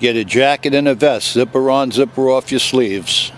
Get a jacket and a vest, zipper on, zipper off your sleeves.